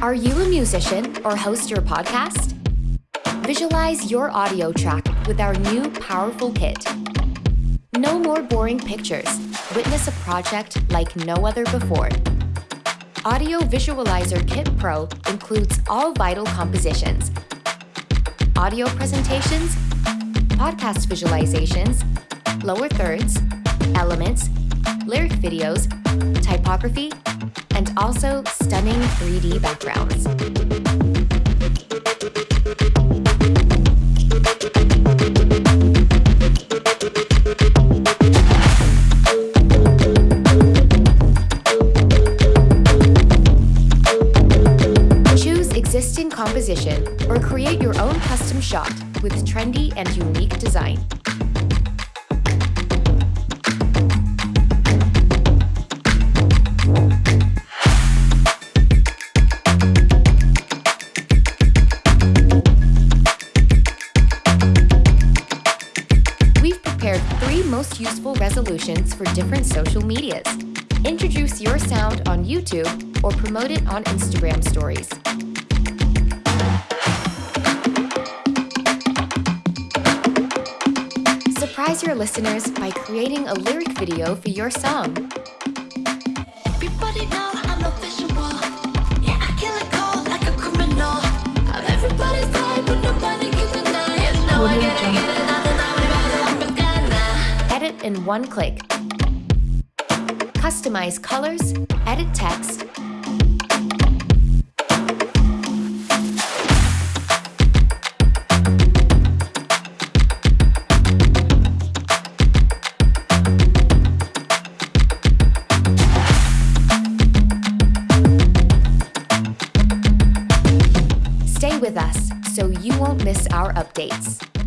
Are you a musician or host your podcast? Visualize your audio track with our new powerful kit. No more boring pictures. Witness a project like no other before. Audio Visualizer Kit Pro includes all vital compositions, audio presentations, podcast visualizations, lower thirds, elements, lyric videos, typography, and also stunning 3D backgrounds. Choose existing composition or create your own custom shot with trendy and unique design. We've prepared three most useful resolutions for different social medias. Introduce your sound on YouTube or promote it on Instagram stories. Surprise your listeners by creating a lyric video for your song. Everybody know one click. Customize colors, edit text, Stay with us so you won't miss our updates.